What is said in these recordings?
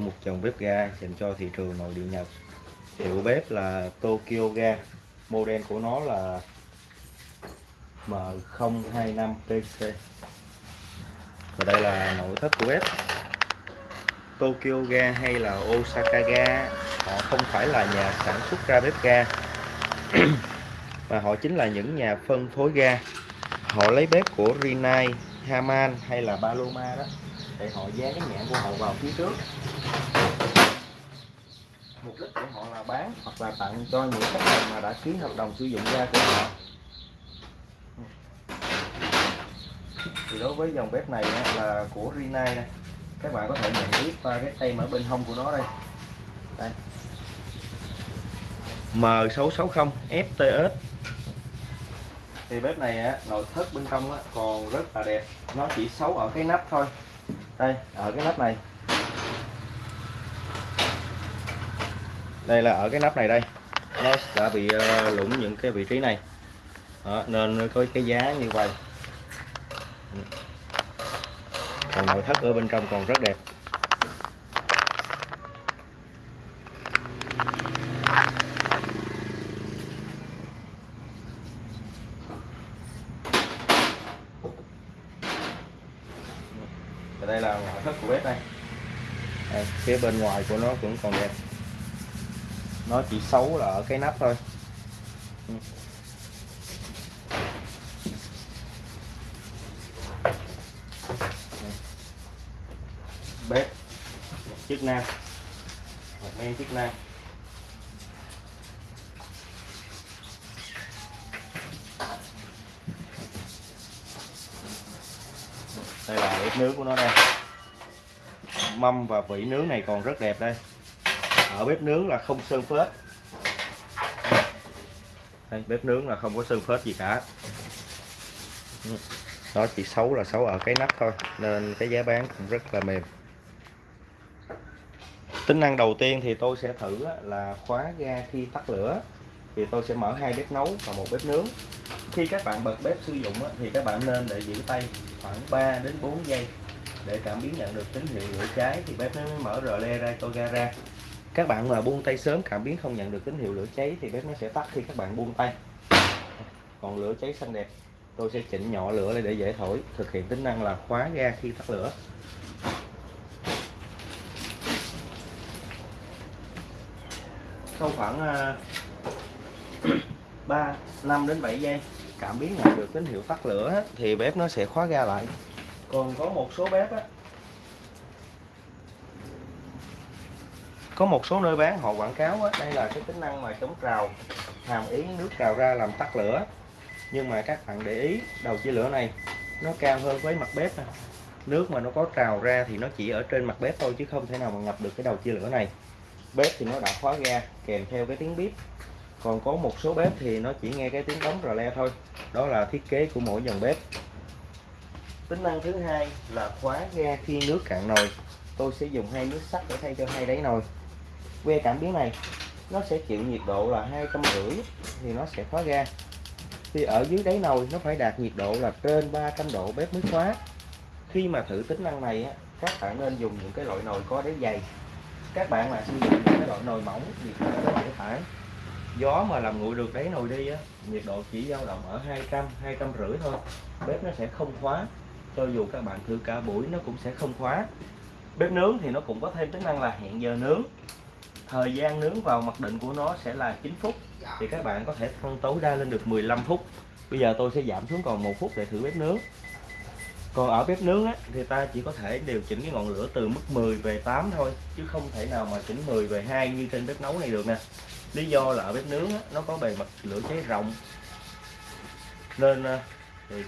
một dòng bếp ga dành cho thị trường nội địa Nhật. Hiệu bếp là Tokyo Ga. Model của nó là M025PC và đây là nội thất của bếp. Tokyo Ga hay là Osaka Ga họ không phải là nhà sản xuất ra bếp ga. Mà họ chính là những nhà phân phối ga. Họ lấy bếp của Rinnai, Haman hay là Paloma đó để họ dán cái nhãn của họ vào phía trước mục đích của họ là bán hoặc là tặng cho những khách hàng mà đã ký hợp đồng sử dụng ga của họ. Thì đối với dòng bếp này là của Rinnai này các bạn có thể nhận biết qua cái tem ở bên hông của nó đây. Đây. M660 FTS thì bếp này á, nội thất bên trong á, còn rất là đẹp. Nó chỉ xấu ở cái nắp thôi. Đây ở cái nắp này đây là ở cái nắp này đây. Nó đã bị ờ, lủng những cái vị trí này. Đó, nên có cái giá như vậy. Còn nội thất ở bên trong còn rất đẹp. Và đây là ngoại thất của bếp đây. Đây, phía bên ngoài của nó cũng còn đẹp nó chỉ xấu là ở cái nắp thôi. Bếp. Chức năng. Một men chức năng. Đây là bếp nướng của nó đây. Mâm và vỉ nướng này còn rất đẹp đây ở bếp nướng là không sơn phết. Đây, bếp nướng là không có sơn phết gì cả. Ừ. Nó chỉ xấu là xấu ở cái nắp thôi nên cái giá bán cũng rất là mềm. Tính năng đầu tiên thì tôi sẽ thử là khóa ga khi tắt lửa. Thì tôi sẽ mở hai bếp nấu và một bếp nướng. Khi các bạn bật bếp sử dụng thì các bạn nên để giữ tay khoảng 3 đến 4 giây để cảm biến nhận được tín hiệu lửa cháy. Thì bếp nó mới mở rờ le ra tôi ga ra các bạn mà buông tay sớm, cảm biến không nhận được tín hiệu lửa cháy thì bếp nó sẽ tắt khi các bạn buông tay. Còn lửa cháy xanh đẹp, tôi sẽ chỉnh nhỏ lửa lại để dễ thổi, thực hiện tính năng là khóa ga khi tắt lửa. Sau khoảng à, 3 5 đến 7 giây, cảm biến nhận được tín hiệu tắt lửa thì bếp nó sẽ khóa ga lại. Còn có một số bếp á có một số nơi bán họ quảng cáo á, đây là cái tính năng mà chống trào hàm ý nước trào ra làm tắt lửa. Nhưng mà các bạn để ý đầu chia lửa này nó cao hơn với mặt bếp nước mà nó có trào ra thì nó chỉ ở trên mặt bếp thôi chứ không thể nào mà ngập được cái đầu chia lửa này. Bếp thì nó đã khóa ga kèm theo cái tiếng bếp còn có một số bếp thì nó chỉ nghe cái tiếng đóng rò le thôi. Đó là thiết kế của mỗi dòng bếp. Tính năng thứ hai là khóa ga khi nước cạn nồi. Tôi sẽ dùng hai nước sắt để thay cho hai đáy nồi que cảm biến này nó sẽ chịu nhiệt độ là hai trăm rưỡi thì nó sẽ khóa ga thì ở dưới đáy nồi nó phải đạt nhiệt độ là trên 300 độ bếp mới khóa khi mà thử tính năng này á, các bạn nên dùng những cái loại nồi có đáy dày. Các bạn mà sử dụng những cái loại nồi mỏng thì nó có dễ phải gió mà làm nguội được đáy nồi đi á nhiệt độ chỉ dao động ở 200 200 rưỡi thôi. Bếp nó sẽ không khóa. Cho dù các bạn thử cả buổi nó cũng sẽ không khóa. Bếp nướng thì nó cũng có thêm tính năng là hẹn giờ nướng thời gian nướng vào mặc định của nó sẽ là 9 phút. Thì các bạn có thể tăng tối đa lên được 15 phút. Bây giờ tôi sẽ giảm xuống còn một phút để thử bếp nướng. Còn ở bếp nướng á, thì ta chỉ có thể điều chỉnh cái ngọn lửa từ mức 10 về 8 thôi chứ không thể nào mà chỉnh 10 về 2 như trên bếp nấu này được nè. Lý do là ở bếp nướng á, nó có bề mặt lửa cháy rộng. Nên thì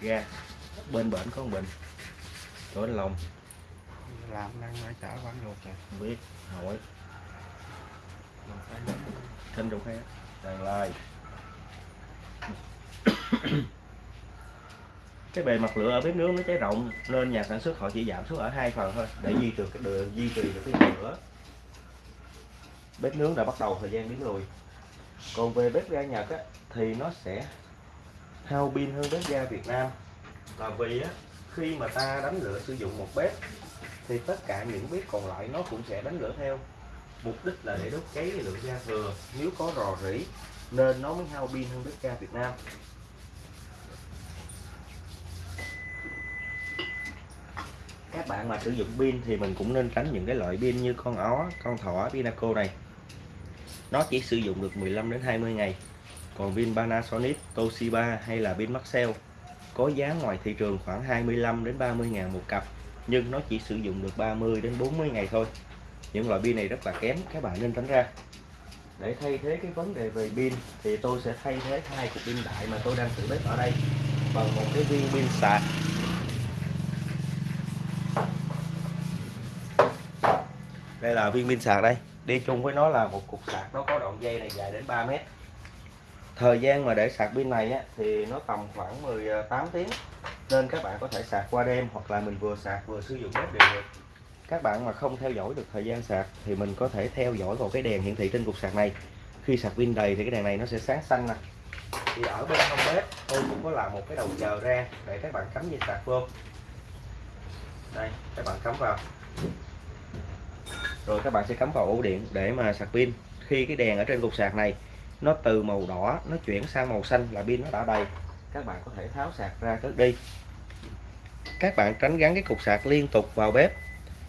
ga bên bển có một bình chỗ lòng làm năng ở chợ quán ruột rồi. Biết hỏi thân trục khác đàn lai. Cái bề mặt lửa ở bếp nướng nó cháy rộng nên nhà sản xuất họ chỉ giảm xuống ở hai phần thôi để duy trì cái đường duy trì được cái lửa. Bếp nướng đã bắt đầu thời gian biến lùi. Còn về bếp ga Nhật á, thì nó sẽ hao pin hơn bếp ga Việt Nam. Là vì á, khi mà ta đánh lửa sử dụng một bếp thì tất cả những bếp còn lại nó cũng sẽ đánh lửa theo. Mục đích là để đốt cháy cái lượng ga thừa. Nếu có rò rỉ, nên nó mới hao pin hơn bếp ga Việt Nam. Các bạn mà sử dụng pin thì mình cũng nên tránh những cái loại pin như con ó, con thỏ, pinaco này. Nó chỉ sử dụng được 15 đến 20 ngày. Còn pin Panasonic, Toshiba hay là pin Maxell có giá ngoài thị trường khoảng 25 đến 30 ngàn một cặp nhưng nó chỉ sử dụng được 30 đến 40 ngày thôi. Những loại pin này rất là kém các bạn nên tránh ra. Để thay thế cái vấn đề về pin thì tôi sẽ thay thế hai cục pin đại mà tôi đang sử bếp ở đây bằng một cái viên pin sạc. Đây là viên pin sạc đây. Đi chung với nó là một cục sạc nó có đoạn dây này dài đến 3 mét. Thời gian mà để sạc pin này á, thì nó tầm khoảng 18 tiếng nên các bạn có thể sạc qua đêm hoặc là mình vừa sạc vừa sử dụng bếp đều được. Các bạn mà không theo dõi được thời gian sạc thì mình có thể theo dõi vào cái đèn hiển thị trên cục sạc này. Khi sạc pin đầy thì cái đèn này nó sẽ sáng xanh nè. Thì ở bên hông bếp tôi cũng có làm một cái đầu chờ ra để các bạn cắm dây sạc vô. Đây các bạn cắm vào. Rồi các bạn sẽ cắm vào ổ điện để mà sạc pin. Khi cái đèn ở trên cục sạc này nó từ màu đỏ nó chuyển sang màu xanh là pin nó đã đầy các bạn có thể tháo sạc ra trước đi. Các bạn tránh gắn cái cục sạc liên tục vào bếp.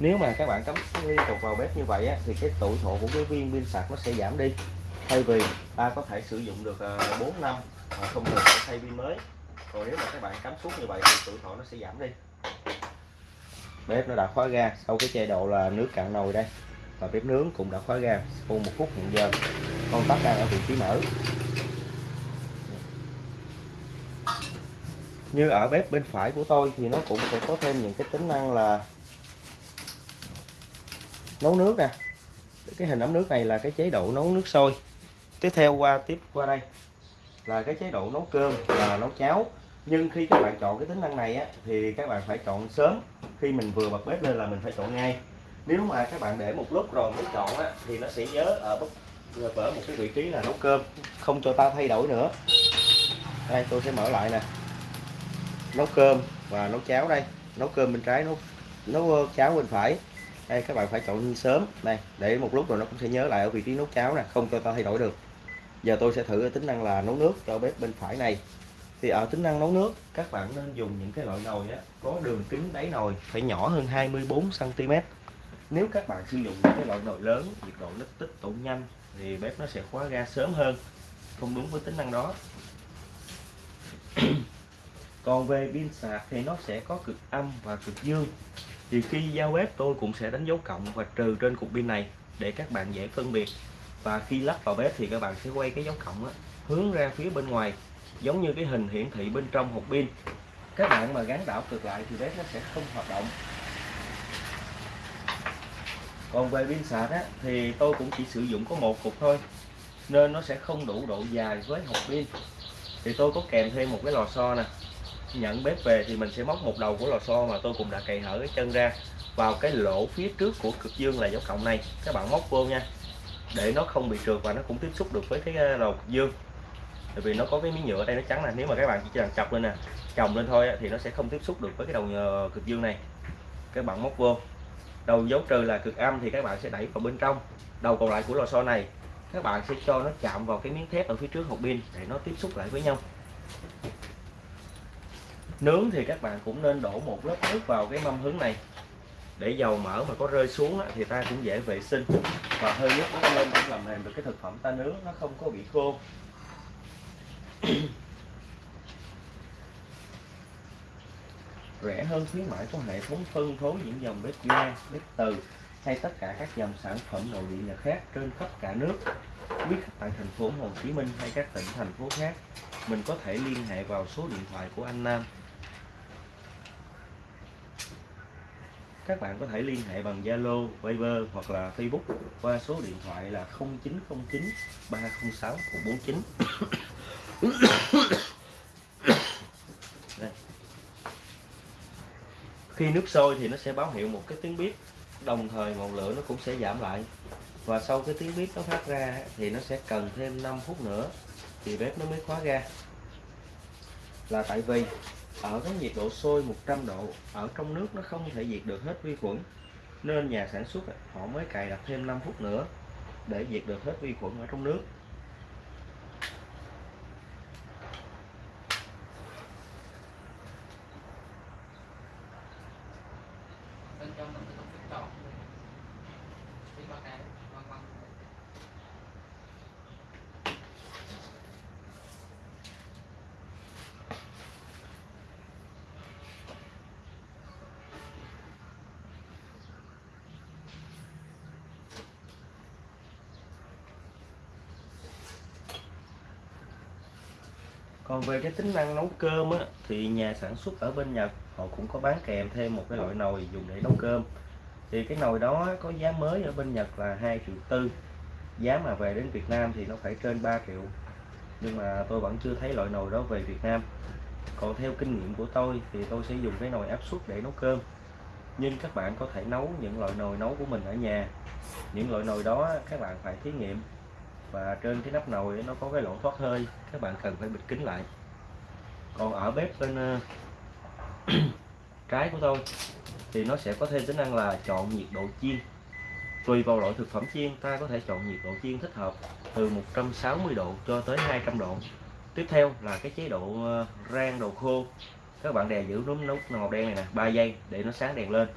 Nếu mà các bạn cắm liên tục vào bếp như vậy á, thì cái tuổi thọ của cái viên pin sạc nó sẽ giảm đi. Thay vì ta có thể sử dụng được ờ, 4 năm mà không cần phải thay pin mới. Còn nếu mà các bạn cắm suốt như vậy thì tuổi thọ nó sẽ giảm đi. Bếp nó đã khóa ga sau cái chế độ là nước cạn nồi đây. Và bếp nướng cũng đã khóa ga sau một phút hiện giờ. Con tắt đang ở vị trí mở. Như ở bếp bên phải của tôi thì nó cũng sẽ có thêm những cái tính năng là nấu nước nè. Cái hình ấm nước này là cái chế độ nấu nước sôi. Tiếp theo qua tiếp qua đây là cái chế độ nấu cơm và nấu cháo. Nhưng khi các bạn chọn cái tính năng này á, thì các bạn phải chọn sớm. Khi mình vừa bật bếp lên là mình phải chọn ngay. Nếu mà các bạn để một lúc rồi mới chọn á, thì nó sẽ nhớ ở bất ở một cái vị trí là nấu cơm. Không cho ta thay đổi nữa. Đây tôi sẽ mở lại nè nấu cơm và nấu cháo đây. Nấu cơm bên trái nấu nấu ờ, cháo bên phải. Đây các bạn phải chọn sớm. Đây để một lúc rồi nó cũng sẽ nhớ lại ở vị trí nấu cháo nè không cho ta thay đổi được. Giờ tôi sẽ thử tính năng là nấu nước cho bếp bên phải này. Thì ở tính năng nấu nước các bạn nên dùng những cái loại nồi á, có đường kính đáy nồi phải nhỏ hơn 24 cm nếu các bạn sử dụng những cái loại nồi lớn nhiệt độ nó tích tụ nhanh thì bếp nó sẽ khóa ga sớm hơn. Không đúng với tính năng đó còn về pin sạc thì nó sẽ có cực âm và cực dương. Thì khi giao bếp tôi cũng sẽ đánh dấu cộng và trừ trên cục pin này để các bạn dễ phân biệt. Và khi lắp vào bếp thì các bạn sẽ quay cái dấu cộng đó, hướng ra phía bên ngoài giống như cái hình hiển thị bên trong hộp pin. Các bạn mà gắn đảo cực lại thì bếp nó sẽ không hoạt động. Còn về pin sạc á, thì tôi cũng chỉ sử dụng có một cục thôi nên nó sẽ không đủ độ dài với hộp pin. Thì tôi có kèm thêm một cái lò xo nè nhận bếp về thì mình sẽ móc một đầu của lò xo mà tôi cũng đã cày hở cái chân ra vào cái lỗ phía trước của cực dương là dấu cộng này. Các bạn móc vô nha. Để nó không bị trượt và nó cũng tiếp xúc được với cái ờ, đầu cực dương. Tại vì nó có cái miếng nhựa ở đây nó trắng nè, nếu mà các bạn chỉ cần chọc lên nè, chồng lên thôi thì nó sẽ không tiếp xúc được với cái đầu ờ, cực dương này. Các bạn móc vô. Đầu dấu trừ là cực âm thì các bạn sẽ đẩy vào bên trong. Đầu còn lại của lò xo này, các bạn sẽ cho nó chạm vào cái miếng thép ở phía trước hộp pin để nó tiếp xúc lại với nhau nướng thì các bạn cũng nên đổ một lớp nước vào cái mâm hứng này. Để dầu mỡ mà có rơi xuống thì ta cũng dễ vệ sinh. Và hơi nước nó lên cũng làm mềm được cái thực phẩm ta nướng nó không có bị khô. Rẻ hơn khuyến mãi của hệ thống phân phối những dòng bếp ga, bếp từ hay tất cả các dòng sản phẩm nội địa nhật khác trên khắp cả nước. Quý khách tại thành phố Hồ Chí Minh hay các tỉnh thành phố khác, mình có thể liên hệ vào số điện thoại của anh Nam. Các bạn có thể liên hệ bằng Zalo, Viber hoặc là Facebook qua số điện thoại là 0909 306 149. Đây. Khi nước sôi thì nó sẽ báo hiệu một cái tiếng bếp, đồng thời ngọn lửa nó cũng sẽ giảm lại. Và sau cái tiếng bếp nó phát ra thì nó sẽ cần thêm 5 phút nữa thì bếp nó mới khóa ra Là tại vì ở cái nhiệt độ sôi 100 độ ở trong nước nó không thể diệt được hết vi khuẩn, nên nhà sản xuất họ mới cài đặt thêm 5 phút nữa để diệt được hết vi khuẩn ở trong nước. Bên trong nó có cái tròn cái bắt này còn về cái tính năng nấu cơm á, thì nhà sản xuất ở bên Nhật họ cũng có bán kèm thêm một cái loại nồi dùng để nấu cơm. Thì cái nồi đó có giá mới ở bên Nhật là 2 triệu tư. Giá mà về đến Việt Nam thì nó phải trên 3 triệu. Nhưng mà tôi vẫn chưa thấy loại nồi đó về Việt Nam. Còn theo kinh nghiệm của tôi thì tôi sẽ dùng cái nồi áp suất để nấu cơm. Nhưng các bạn có thể nấu những loại nồi nấu của mình ở nhà. Những loại nồi đó các bạn phải thí nghiệm và trên cái nắp nồi nó có cái lỗ thoát hơi, các bạn cần phải bịt kín lại. Còn ở bếp bên ờ, trái của tôi thì nó sẽ có thêm tính năng là chọn nhiệt độ chiên. Tùy vào loại thực phẩm chiên, ta có thể chọn nhiệt độ chiên thích hợp từ 160 độ cho tới 200 độ. Tiếp theo là cái chế độ ờ, rang đồ khô. Các bạn đè giữ núm nút màu đen này nè 3 giây để nó sáng đèn lên.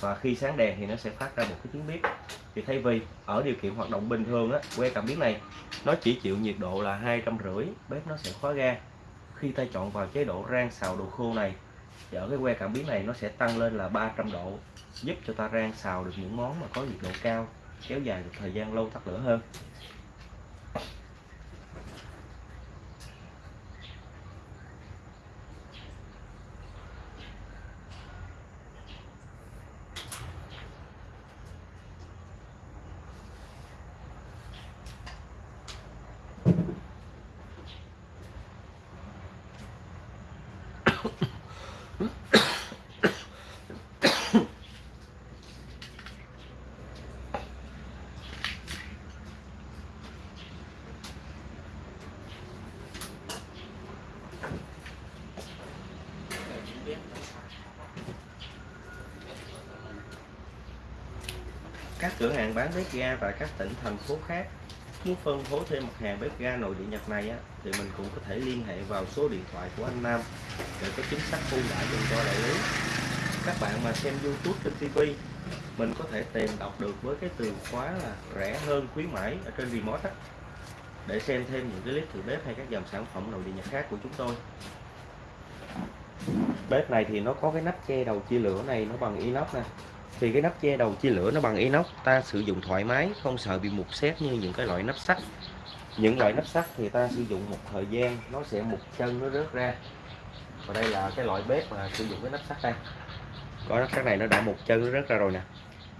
Và khi sáng đèn thì nó sẽ phát ra một cái tiếng bếp thì thay vì ở điều kiện hoạt động bình thường á, que cảm biến này, nó chỉ chịu nhiệt độ là hai trăm rưỡi, bếp nó sẽ khóa ga. Khi ta chọn vào chế độ rang xào đồ khô này thì ở cái que cảm biến này nó sẽ tăng lên là 300 độ, giúp cho ta rang xào được những món mà có nhiệt độ cao, kéo dài được thời gian lâu tắt lửa hơn. Các cửa hàng bán bếp ga tại các tỉnh thành phố khác. Muốn phân phối thêm mặt hàng bếp ga nội địa Nhật này á, thì mình cũng có thể liên hệ vào số điện thoại của anh Nam để có chính sách ưu đãi dành cho đại lý. Các bạn mà xem YouTube trên TV mình có thể tìm đọc được với cái từ khóa là rẻ hơn khuyến mãi ở trên remote á, để xem thêm những cái clip thử bếp hay các dòng sản phẩm nội địa Nhật khác của chúng tôi. Bếp này thì nó có cái nắp che đầu chia lửa này nó bằng inox nè thì cái nắp che đầu chia lửa nó bằng inox, ta sử dụng thoải mái, không sợ bị mục xét như những cái loại nắp sắt. Những loại nắp sắt thì ta sử dụng một thời gian, nó sẽ mục chân, nó rớt ra. Và đây là cái loại bếp mà sử dụng cái nắp sắt đây. Có nắp sắt này nó đã mục chân, nó rớt ra rồi nè.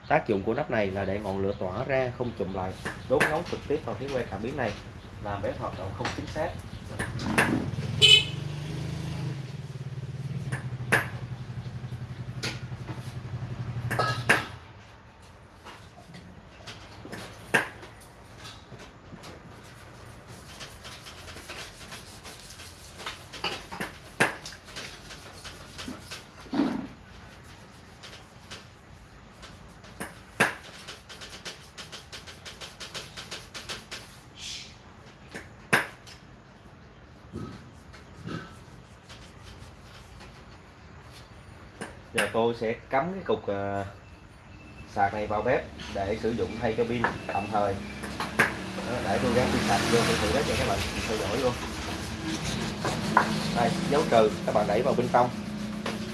Tác dụng của nắp này là để ngọn lửa tỏa ra, không chùm lại, đốt nóng trực tiếp vào cái que cảm biến này, làm bếp hoạt động không chính xác. Giờ tôi sẽ cắm cái cục ờ, sạc này vào bếp để sử dụng thay cái pin tạm thời. Đó, để tôi gắn pin sạc vô tôi thử đó cho các bạn theo dõi luôn. Đây dấu trừ các bạn đẩy vào bên trong.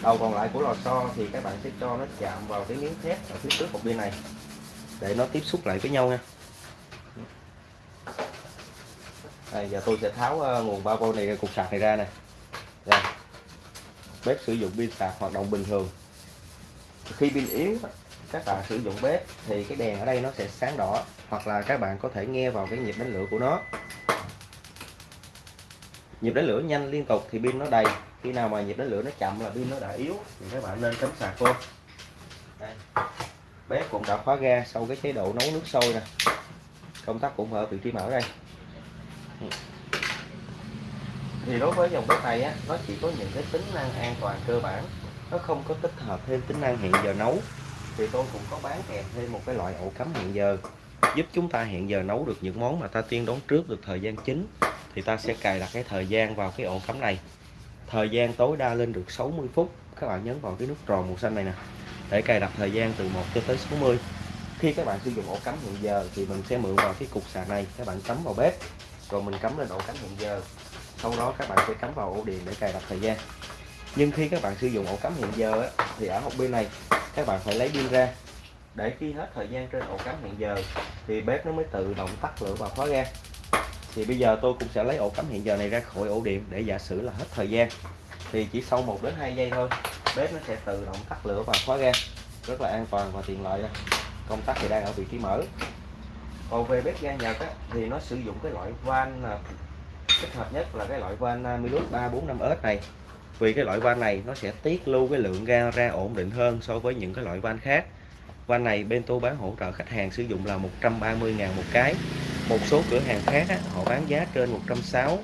Đầu còn lại của lò xo thì các bạn sẽ cho nó chạm vào cái miếng thép ở phía trước một bên này để nó tiếp xúc lại với nhau nha. Đây giờ tôi sẽ tháo ờ, nguồn 3V này cục sạc này ra này bếp sử dụng pin sạc hoạt động bình thường. Khi pin yếu, các bạn sử dụng bếp thì cái đèn ở đây nó sẽ sáng đỏ, hoặc là các bạn có thể nghe vào cái nhịp đánh lửa của nó. Nhịp đánh lửa nhanh liên tục thì pin nó đầy. Khi nào mà nhịp đánh lửa nó chậm là pin nó đã yếu, thì các bạn nên cắm sạc vô. Đây. bếp cũng đã khóa ga sau cái chế độ nấu nước sôi nè. Công tắc cũng ở vị trí mở đây thì đối với dòng bếp này á, nó chỉ có những cái tính năng an toàn cơ bản. Nó không có tích hợp thêm tính năng hẹn giờ nấu. Thì tôi cũng có bán kèm thêm một cái loại ổ cắm hẹn giờ, giúp chúng ta hẹn giờ nấu được những món mà ta tiên đoán trước được thời gian chính. Thì ta sẽ cài đặt cái thời gian vào cái ổ cắm này. Thời gian tối đa lên được 60 phút. Các bạn nhấn vào cái nút tròn màu xanh này nè, để cài đặt thời gian từ 1 cho tới 60 khi các bạn sử dụng ổ cắm hẹn giờ thì mình sẽ mượn vào cái cục sạc này. Các bạn cắm vào bếp, rồi mình cắm lên ổ cắm hẹn giờ sau đó các bạn sẽ cắm vào ổ điện để cài đặt thời gian. Nhưng khi các bạn sử dụng ổ cắm hiện giờ á, thì ở một bên này các bạn phải lấy pin ra. Để khi hết thời gian trên ổ cắm hiện giờ thì bếp nó mới tự động tắt lửa và khóa ga. Thì bây giờ tôi cũng sẽ lấy ổ cắm hiện giờ này ra khỏi ổ điện để giả sử là hết thời gian. Thì chỉ sau 1 đến 2 giây thôi bếp nó sẽ tự động tắt lửa và khóa ga. Rất là an toàn và tiện lợi đây. công tắc thì đang ở vị trí mở. Còn về bếp ga Nhật á, thì nó sử dụng cái loại van thích hợp nhất là cái loại van à, Milus 345S này. Vì cái loại van này nó sẽ tiết lưu cái lượng ga ra ổn định hơn so với những cái loại van khác. Van này bên tôi bán hỗ trợ khách hàng sử dụng là 130.000 một cái. Một số cửa hàng khác á, họ bán giá trên 160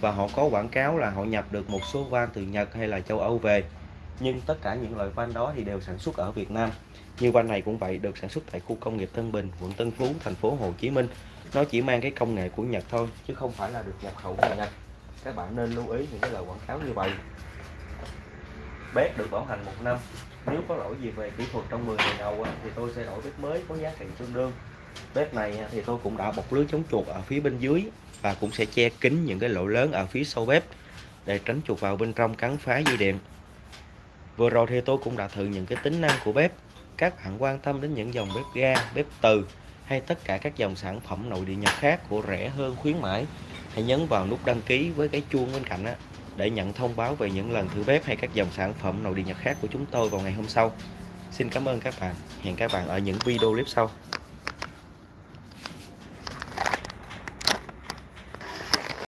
và họ có quảng cáo là họ nhập được một số van từ Nhật hay là châu Âu về. Nhưng tất cả những loại van đó thì đều sản xuất ở Việt Nam. Như van này cũng vậy được sản xuất tại khu công nghiệp Tân Bình quận Tân Phú thành phố Hồ Chí Minh nó chỉ mang cái công nghệ của Nhật thôi, chứ không phải là được nhập khẩu từ Nhật. Các bạn nên lưu ý những cái lời quảng cáo như vậy. Bếp được bảo hành một năm. Nếu có lỗi gì về kỹ thuật trong 10 ngày đầu thì tôi sẽ đổi bếp mới có giá trị tương đương. Bếp này thì tôi cũng đã bọc lưới chống chuột ở phía bên dưới và cũng sẽ che kín những cái lỗ lớn ở phía sau bếp để tránh chuột vào bên trong cắn phá dây điện. Vừa rồi thì tôi cũng đã thử những cái tính năng của bếp. Các bạn quan tâm đến những dòng bếp ga, bếp từ hay tất cả các dòng sản phẩm nội địa nhật khác của rẻ hơn khuyến mãi hãy nhấn vào nút đăng ký với cái chuông bên cạnh á, để nhận thông báo về những lần thử bếp hay các dòng sản phẩm nội địa nhật khác của chúng tôi vào ngày hôm sau. Xin cảm ơn các bạn. Hẹn các bạn ở những video clip sau.